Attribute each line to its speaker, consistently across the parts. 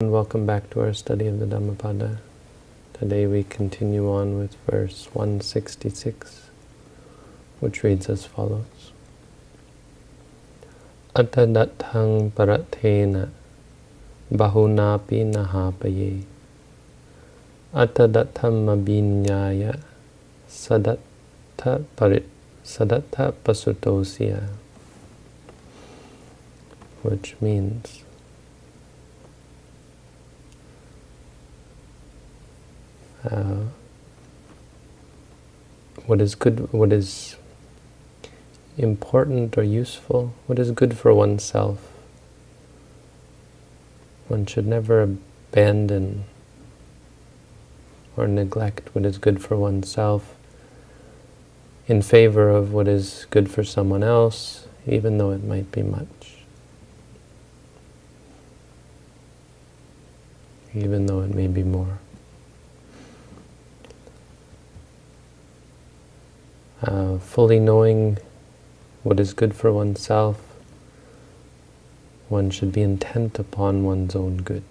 Speaker 1: And welcome back to our study of the Dhammapada. Today we continue on with verse 166, which reads as follows. Atadattang paratena bahunapi nahapaye Atadattam mabinyaya sadatta sadatta pasutosya which means uh, what is good, what is important or useful, what is good for oneself. One should never abandon or neglect what is good for oneself in favor of what is good for someone else, even though it might be much. Even though it may be more. Uh, fully knowing what is good for oneself, one should be intent upon one's own good.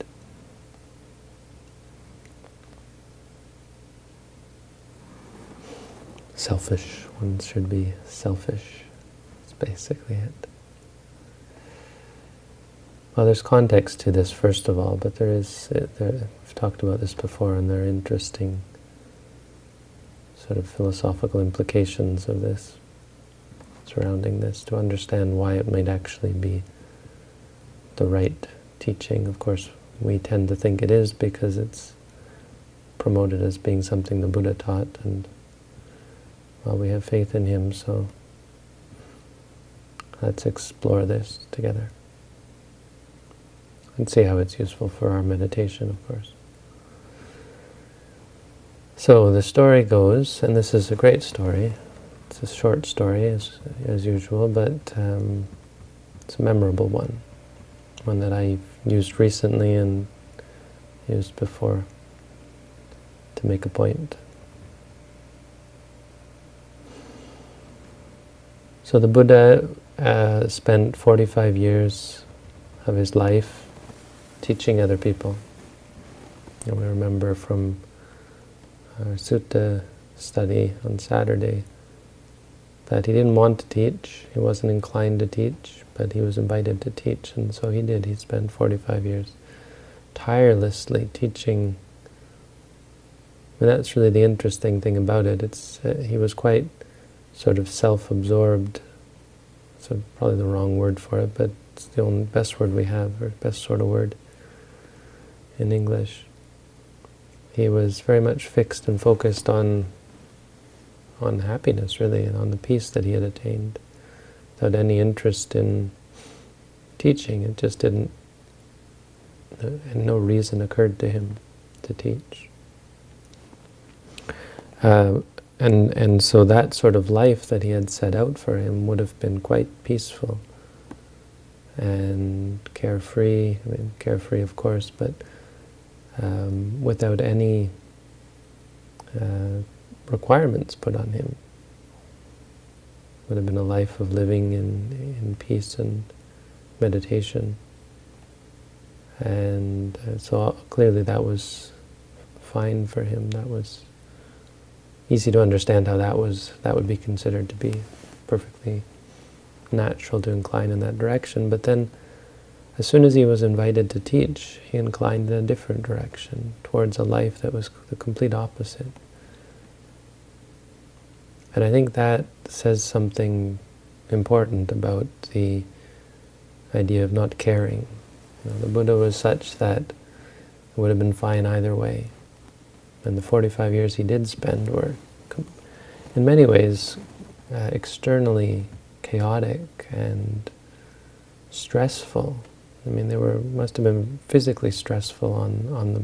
Speaker 1: Selfish, one should be selfish. That's basically it. Well, there's context to this, first of all, but there is, there, I've talked about this before, and there are interesting sort of philosophical implications of this, surrounding this, to understand why it might actually be the right teaching. Of course, we tend to think it is because it's promoted as being something the Buddha taught, and well, we have faith in him, so let's explore this together and see how it's useful for our meditation, of course. So the story goes, and this is a great story. It's a short story, as, as usual, but um, it's a memorable one. One that I used recently and used before to make a point. So the Buddha uh, spent 45 years of his life teaching other people. And we remember from our sutta study on Saturday that he didn't want to teach, he wasn't inclined to teach, but he was invited to teach, and so he did. He spent 45 years tirelessly teaching. And that's really the interesting thing about it. It's uh, He was quite sort of self-absorbed, so probably the wrong word for it, but it's the only best word we have, or best sort of word in English he was very much fixed and focused on on happiness, really, and on the peace that he had attained, without any interest in teaching. It just didn't, and no reason occurred to him to teach. Uh, and and so that sort of life that he had set out for him would have been quite peaceful and carefree. I mean, carefree, of course, but um, without any uh, requirements put on him. Would have been a life of living in, in peace and meditation. And uh, so clearly that was fine for him. That was easy to understand how that was that would be considered to be perfectly natural to incline in that direction. But then as soon as he was invited to teach, he inclined in a different direction, towards a life that was the complete opposite. And I think that says something important about the idea of not caring. You know, the Buddha was such that it would have been fine either way. And the 45 years he did spend were, in many ways, uh, externally chaotic and stressful I mean, they were must have been physically stressful on on the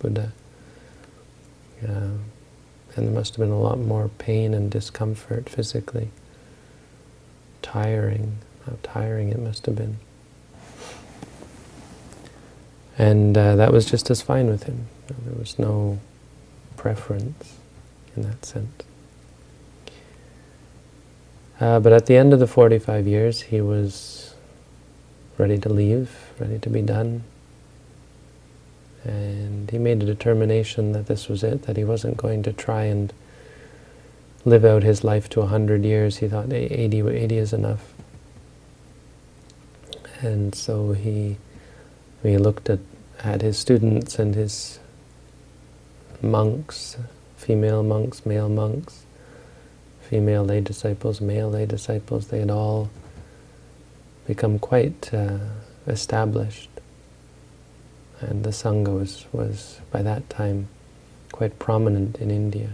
Speaker 1: Buddha, uh, and there must have been a lot more pain and discomfort physically. Tiring, how tiring it must have been. And uh, that was just as fine with him. There was no preference in that sense. Uh, but at the end of the 45 years, he was ready to leave, ready to be done. And he made a determination that this was it, that he wasn't going to try and live out his life to 100 years. He thought 80, 80 is enough. And so he, he looked at, at his students and his monks, female monks, male monks, female lay disciples, male lay disciples, they had all become quite uh, established. And the Sangha was, was, by that time, quite prominent in India.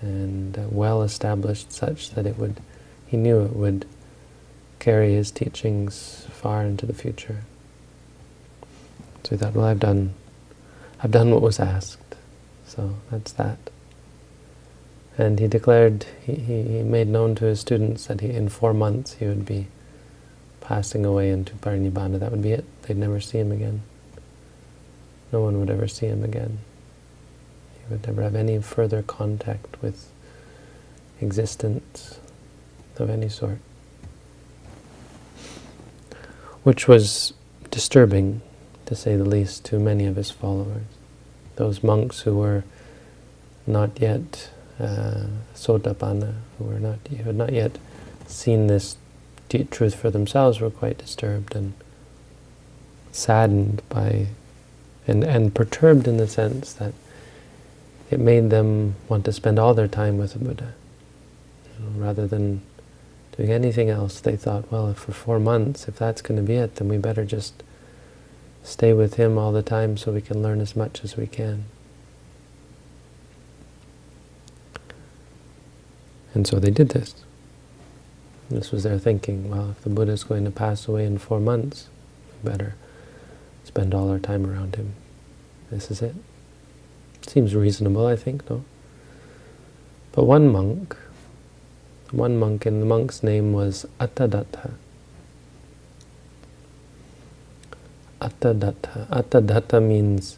Speaker 1: And uh, well established such that it would, he knew it would carry his teachings far into the future. So he thought, well, I've done, I've done what was asked. So that's that. And he declared, he, he made known to his students that he, in four months he would be passing away into parinibbana. That would be it. They'd never see him again. No one would ever see him again. He would never have any further contact with existence of any sort. Which was disturbing, to say the least, to many of his followers. Those monks who were not yet uh, Sotapanna, who were not who had not yet seen this truth for themselves, were quite disturbed and saddened by, and, and perturbed in the sense that it made them want to spend all their time with the Buddha. You know, rather than doing anything else, they thought, well, for four months, if that's going to be it, then we better just stay with him all the time so we can learn as much as we can. And so they did this. This was their thinking. Well, if the Buddha is going to pass away in four months, we better spend all our time around him. This is it. Seems reasonable, I think, no? But one monk, one monk, and the monk's name was Attadatta. Attadatta. Attadatta means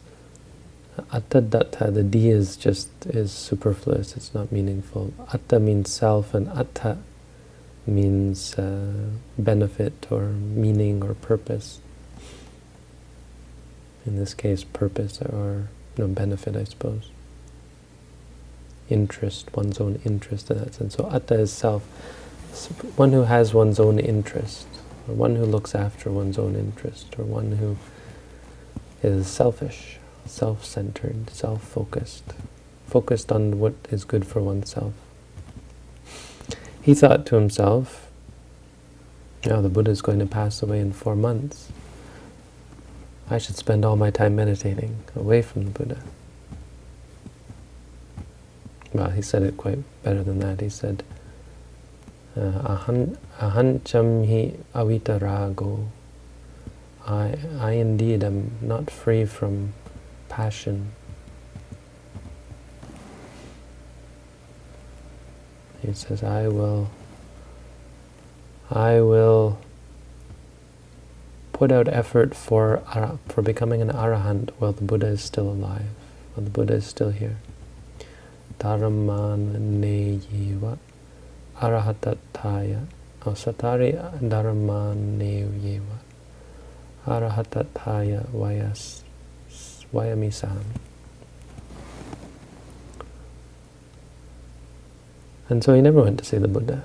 Speaker 1: Attadatta, the D is just is superfluous, it's not meaningful. Atta means self and atta means uh, benefit or meaning or purpose. In this case, purpose or no benefit, I suppose. Interest, one's own interest in that sense. So atta is self, one who has one's own interest, or one who looks after one's own interest, or one who is selfish self-centered, self-focused, focused on what is good for oneself. He thought to himself, now the Buddha is going to pass away in four months. I should spend all my time meditating away from the Buddha. Well, he said it quite better than that. He said, uh, Ahancham hi avitarago. I, I indeed am not free from passion. He says, I will, I will put out effort for, for becoming an arahant while the Buddha is still alive, while the Buddha is still here. Dharamman neyiva arahatataya asatari dharamman neyiva arahatataya vayas Vayamisam. And so he never went to see the Buddha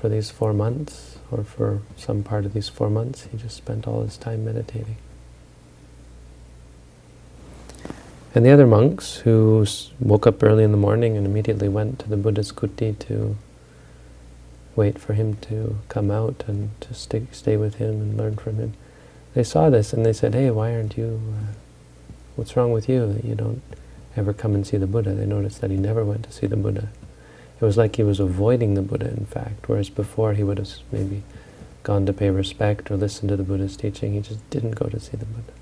Speaker 1: for these four months, or for some part of these four months. He just spent all his time meditating. And the other monks who woke up early in the morning and immediately went to the Buddha's kuti to wait for him to come out and to stay, stay with him and learn from him. They saw this and they said, hey, why aren't you uh, What's wrong with you that you don't ever come and see the Buddha? They noticed that he never went to see the Buddha. It was like he was avoiding the Buddha, in fact, whereas before he would have maybe gone to pay respect or listen to the Buddha's teaching. He just didn't go to see the Buddha.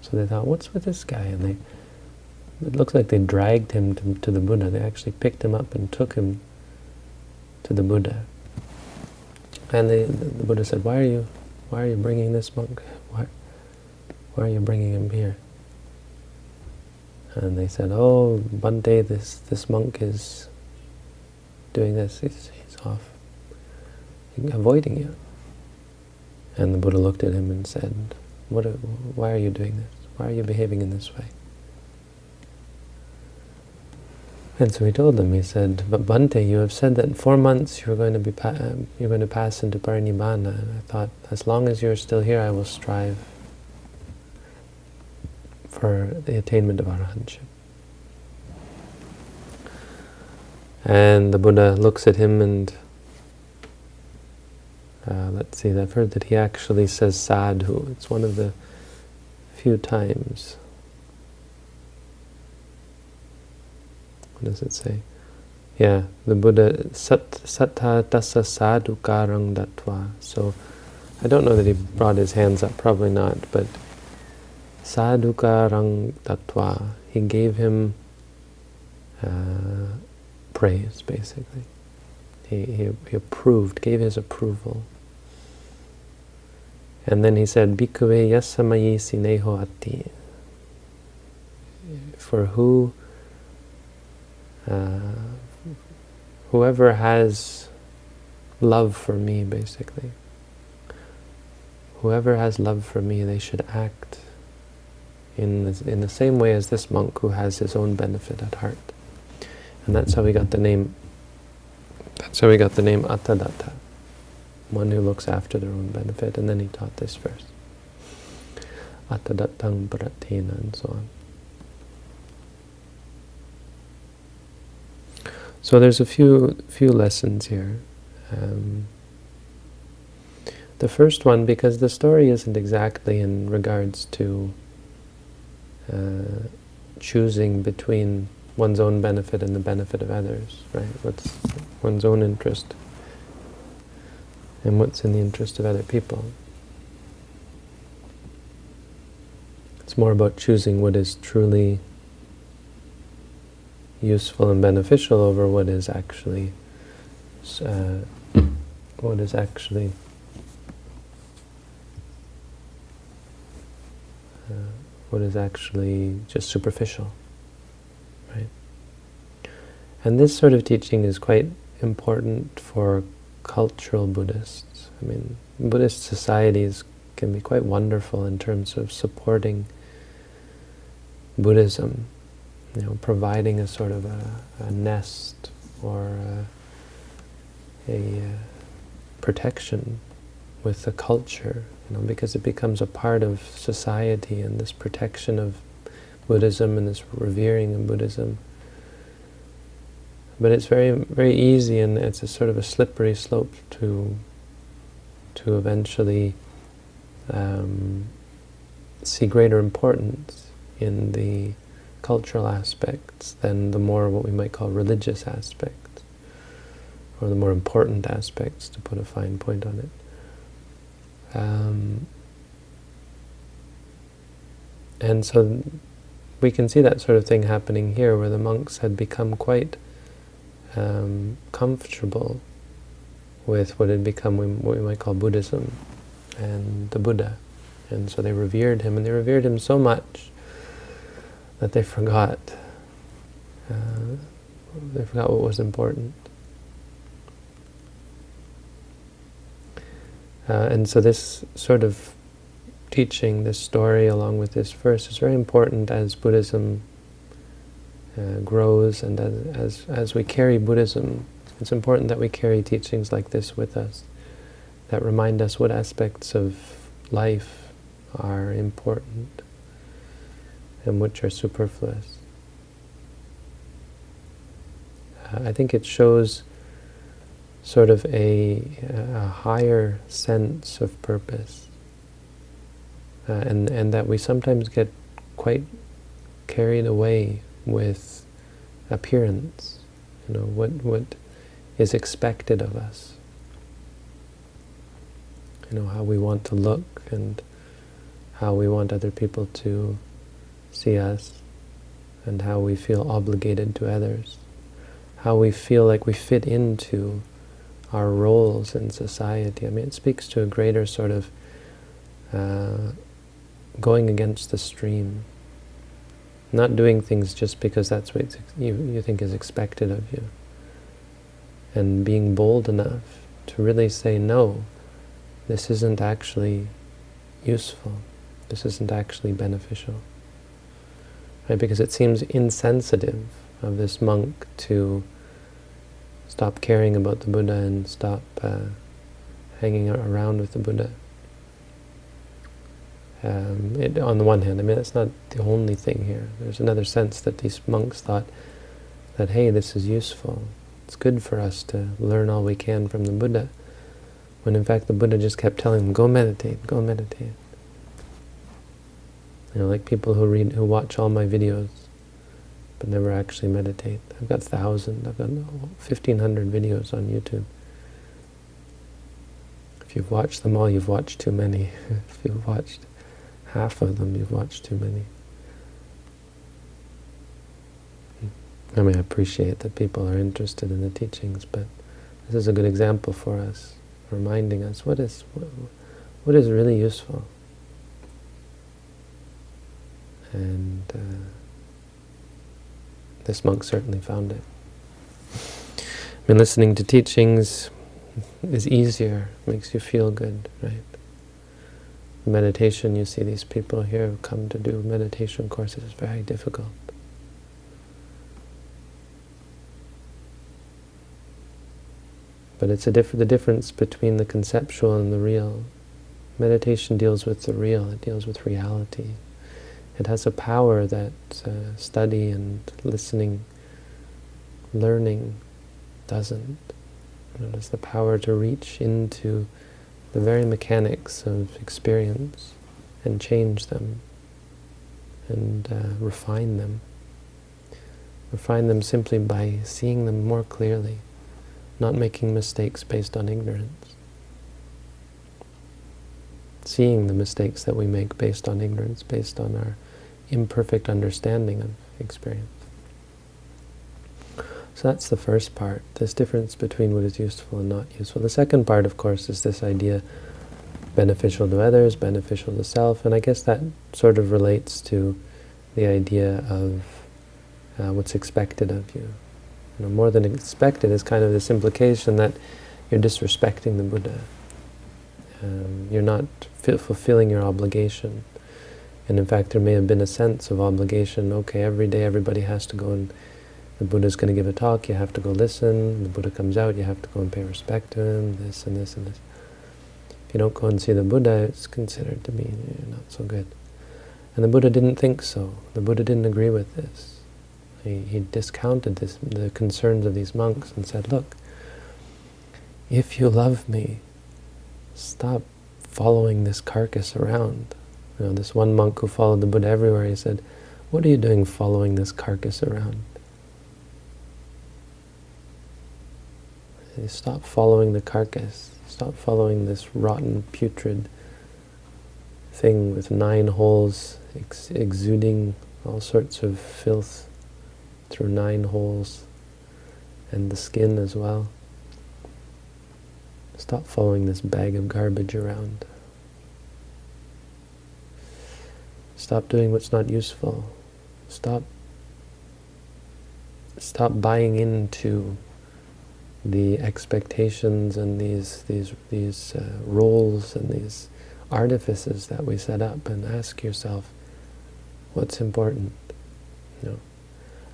Speaker 1: So they thought, what's with this guy? And they, it looks like they dragged him to, to the Buddha. They actually picked him up and took him to the Buddha. And they, the Buddha said, why are you, why are you bringing this monk? Why, why are you bringing him here? And they said, oh, one day this, this monk is doing this, he's, he's off, avoiding you. And the Buddha looked at him and said, What? Why are you doing this? Why are you behaving in this way? And so he told them, he said, but Bhante, you have said that in four months you're going to be um, you're going to pass into parinibbana. And I thought, as long as you're still here, I will strive for the attainment of arahantship. And the Buddha looks at him and, uh, let's see, I've heard that he actually says sadhu. It's one of the few times What does it say? Yeah, the Buddha, sat, sattha tassa sadhu karang datva. So, I don't know that he brought his hands up, probably not, but sadhu karang datva. He gave him uh, praise, basically. He, he, he approved, gave his approval. And then he said, Bhikkhave yasamayi sineho ati. For who uh, whoever has love for me, basically, whoever has love for me, they should act in the, in the same way as this monk who has his own benefit at heart. And that's how we got the name, that's how we got the name Atadatta, one who looks after their own benefit. And then he taught this verse. Attadattang pratina and so on. So there's a few few lessons here. Um, the first one, because the story isn't exactly in regards to uh, choosing between one's own benefit and the benefit of others, right? What's one's own interest and what's in the interest of other people. It's more about choosing what is truly useful and beneficial over what is actually uh, what is actually what is actually just superficial, right? And this sort of teaching is quite important for cultural Buddhists. I mean, Buddhist societies can be quite wonderful in terms of supporting Buddhism you know, providing a sort of a, a nest or a, a uh, protection with the culture, you know, because it becomes a part of society and this protection of Buddhism and this revering of Buddhism. But it's very, very easy and it's a sort of a slippery slope to, to eventually um, see greater importance in the cultural aspects than the more what we might call religious aspects, or the more important aspects, to put a fine point on it. Um, and so we can see that sort of thing happening here, where the monks had become quite um, comfortable with what had become what we might call Buddhism and the Buddha. And so they revered him, and they revered him so much that they forgot. Uh, they forgot what was important. Uh, and so this sort of teaching, this story along with this verse is very important as Buddhism uh, grows and as, as, as we carry Buddhism. It's important that we carry teachings like this with us that remind us what aspects of life are important and which are superfluous. Uh, I think it shows sort of a, a higher sense of purpose uh, and, and that we sometimes get quite carried away with appearance, you know, what, what is expected of us. You know, how we want to look and how we want other people to see us and how we feel obligated to others, how we feel like we fit into our roles in society. I mean, it speaks to a greater sort of uh, going against the stream, not doing things just because that's what you, you think is expected of you, and being bold enough to really say, no, this isn't actually useful. This isn't actually beneficial. Right? Because it seems insensitive of this monk to stop caring about the Buddha and stop uh, hanging around with the Buddha. Um, it, on the one hand, I mean, that's not the only thing here. There's another sense that these monks thought that, hey, this is useful. It's good for us to learn all we can from the Buddha. When in fact the Buddha just kept telling them, go meditate, go meditate. You know, like people who read, who watch all my videos, but never actually meditate. I've got thousand, I've got 1,500 videos on YouTube. If you've watched them all, you've watched too many. if you've watched half of them, you've watched too many. I mean, I appreciate that people are interested in the teachings, but this is a good example for us, reminding us what is what, what is really useful. And uh, this monk certainly found it. I mean, listening to teachings is easier, makes you feel good, right? Meditation, you see these people here who come to do meditation courses, it's very difficult. But it's diff the difference between the conceptual and the real. Meditation deals with the real, it deals with reality. It has a power that uh, study and listening, learning doesn't. It has the power to reach into the very mechanics of experience and change them and uh, refine them. Refine them simply by seeing them more clearly, not making mistakes based on ignorance. Seeing the mistakes that we make based on ignorance, based on our imperfect understanding of experience. So that's the first part, this difference between what is useful and not useful. The second part, of course, is this idea beneficial to others, beneficial to self, and I guess that sort of relates to the idea of uh, what's expected of you. you know, more than expected is kind of this implication that you're disrespecting the Buddha. Um, you're not fulfilling your obligation. And in fact, there may have been a sense of obligation. Okay, every day everybody has to go and the Buddha's going to give a talk, you have to go listen. The Buddha comes out, you have to go and pay respect to him, this and this and this. If you don't go and see the Buddha, it's considered to be eh, not so good. And the Buddha didn't think so. The Buddha didn't agree with this. He, he discounted this, the concerns of these monks and said, look, if you love me, stop following this carcass around. You know, this one monk who followed the Buddha everywhere, he said, what are you doing following this carcass around? Stop following the carcass. Stop following this rotten, putrid thing with nine holes ex exuding all sorts of filth through nine holes and the skin as well. Stop following this bag of garbage around. Stop doing what's not useful. Stop stop buying into the expectations and these these these uh, roles and these artifices that we set up and ask yourself what's important? You know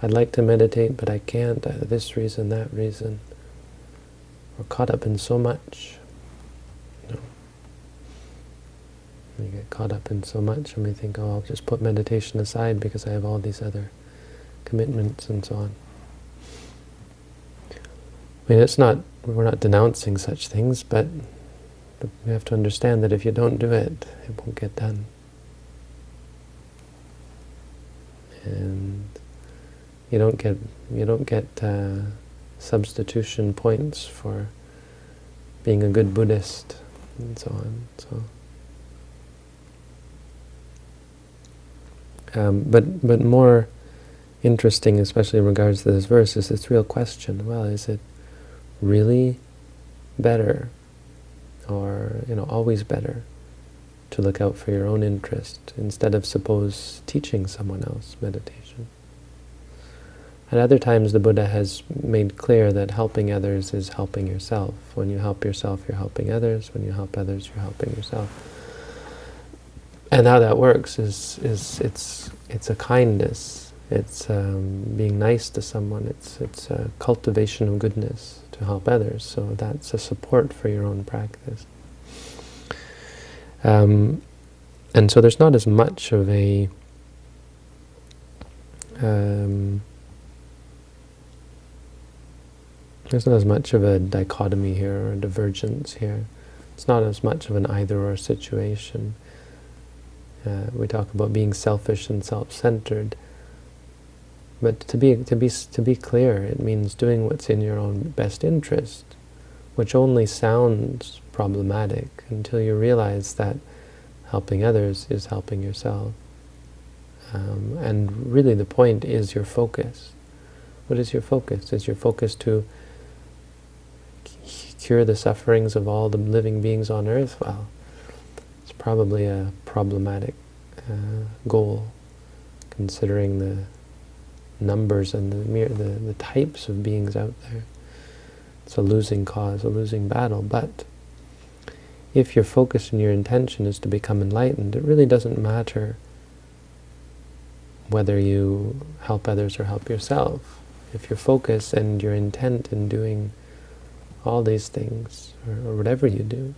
Speaker 1: I'd like to meditate but I can't. This reason that reason. We're caught up in so much We get caught up in so much and we think, oh, I'll just put meditation aside because I have all these other commitments and so on. I mean, it's not, we're not denouncing such things, but we have to understand that if you don't do it, it won't get done. And you don't get, you don't get uh, substitution points for being a good Buddhist and so on. So. Um, but but more interesting, especially in regards to this verse, is this real question. Well, is it really better, or you know, always better, to look out for your own interest instead of suppose teaching someone else meditation? At other times, the Buddha has made clear that helping others is helping yourself. When you help yourself, you're helping others. When you help others, you're helping yourself. And how that works is is it's it's a kindness. It's um, being nice to someone. It's it's a cultivation of goodness to help others. So that's a support for your own practice. Um, and so there's not as much of a um, there's not as much of a dichotomy here or a divergence here. It's not as much of an either-or situation. Uh, we talk about being selfish and self-centered, but to be to be to be clear, it means doing what's in your own best interest, which only sounds problematic until you realize that helping others is helping yourself. Um, and really the point is your focus. What is your focus? Is your focus to cure the sufferings of all the living beings on earth? Well, probably a problematic uh, goal, considering the numbers and the, mere, the, the types of beings out there. It's a losing cause, a losing battle, but if your focus and your intention is to become enlightened, it really doesn't matter whether you help others or help yourself. If your focus and your intent in doing all these things, or, or whatever you do,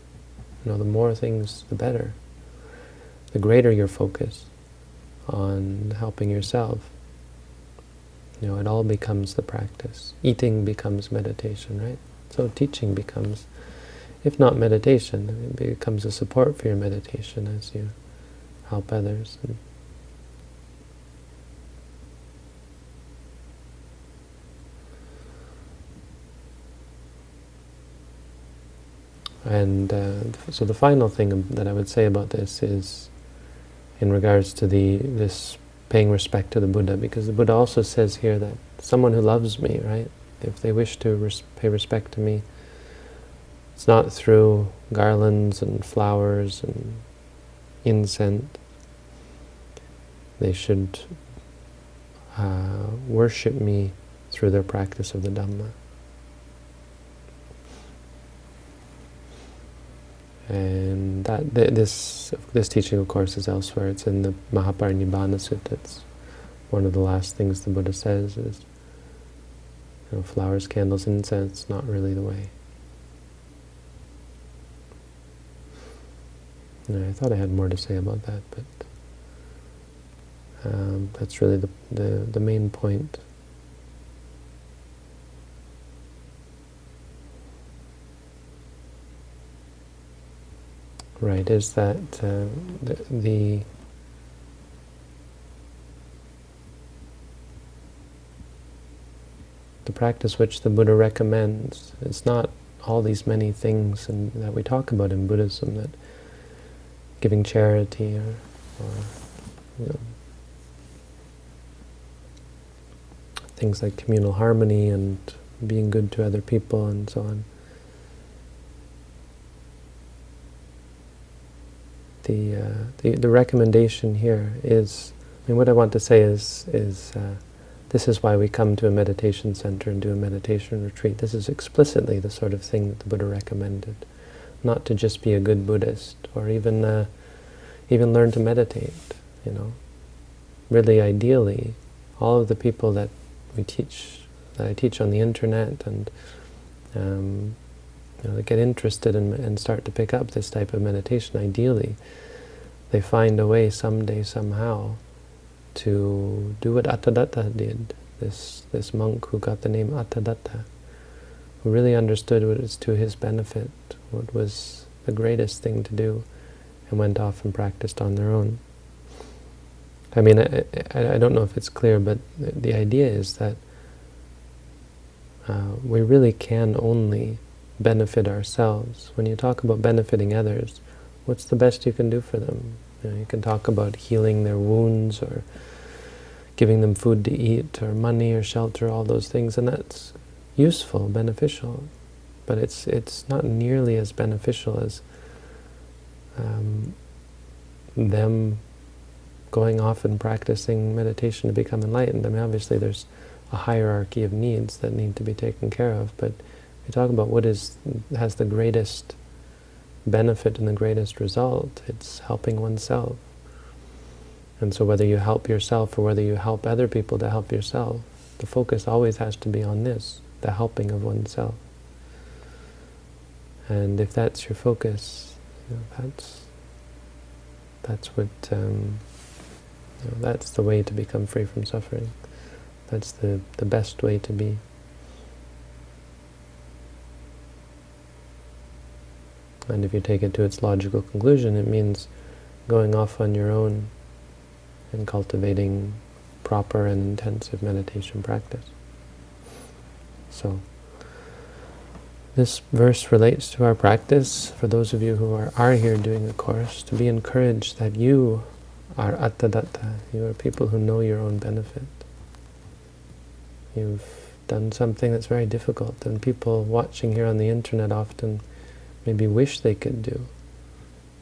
Speaker 1: you know, the more things, the better. The greater your focus on helping yourself, you know, it all becomes the practice. Eating becomes meditation, right? So teaching becomes if not meditation, it becomes a support for your meditation as you help others. And And uh, so the final thing that I would say about this is in regards to the this paying respect to the Buddha, because the Buddha also says here that someone who loves me, right, if they wish to res pay respect to me, it's not through garlands and flowers and incense. They should uh, worship me through their practice of the Dhamma. And that th this this teaching, of course, is elsewhere. It's in the Mahaparinibbana Sutta. It's one of the last things the Buddha says is, you know, flowers, candles, incense, not really the way. I thought I had more to say about that, but um, that's really the, the, the main point. Right, is that uh, the, the the practice which the Buddha recommends. It's not all these many things and, that we talk about in Buddhism that giving charity or, or you know, things like communal harmony and being good to other people and so on. The, uh, the, the recommendation here is, I mean, what I want to say is, is uh, this is why we come to a meditation center and do a meditation retreat. This is explicitly the sort of thing that the Buddha recommended not to just be a good Buddhist or even uh, even learn to meditate. You know, really, ideally, all of the people that we teach, that I teach on the internet, and um, you know, get interested in, and start to pick up this type of meditation, ideally, they find a way someday, somehow, to do what Atadatta did. This this monk who got the name Atadatta, who really understood what was to his benefit, what was the greatest thing to do, and went off and practiced on their own. I mean, I, I, I don't know if it's clear, but the idea is that uh, we really can only benefit ourselves. When you talk about benefiting others, what's the best you can do for them? You, know, you can talk about healing their wounds or giving them food to eat or money or shelter, all those things, and that's useful, beneficial, but it's it's not nearly as beneficial as um, them going off and practicing meditation to become enlightened. I mean, obviously there's a hierarchy of needs that need to be taken care of, but we talk about what is has the greatest benefit and the greatest result. It's helping oneself, And so whether you help yourself or whether you help other people to help yourself, the focus always has to be on this, the helping of oneself. And if that's your focus, you know, that's that's what um, you know, that's the way to become free from suffering. That's the the best way to be. And if you take it to its logical conclusion, it means going off on your own and cultivating proper and intensive meditation practice. So, this verse relates to our practice. For those of you who are, are here doing the course, to be encouraged that you are attadatta, you are people who know your own benefit. You've done something that's very difficult, and people watching here on the internet often maybe wish they could do,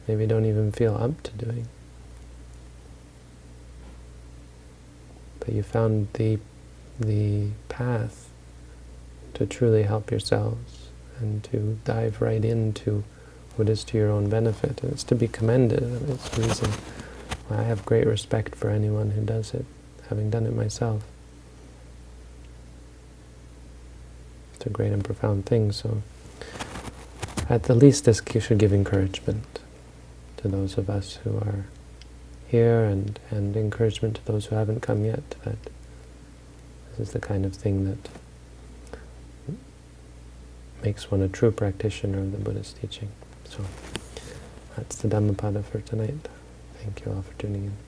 Speaker 1: maybe don't even feel up to doing. But you found the, the path to truly help yourselves and to dive right into what is to your own benefit. And it's to be commended. It's the reason I have great respect for anyone who does it, having done it myself. It's a great and profound thing, so at the least this should give encouragement to those of us who are here and, and encouragement to those who haven't come yet that this is the kind of thing that makes one a true practitioner of the Buddha's teaching. So that's the Dhammapada for tonight. Thank you all for tuning in.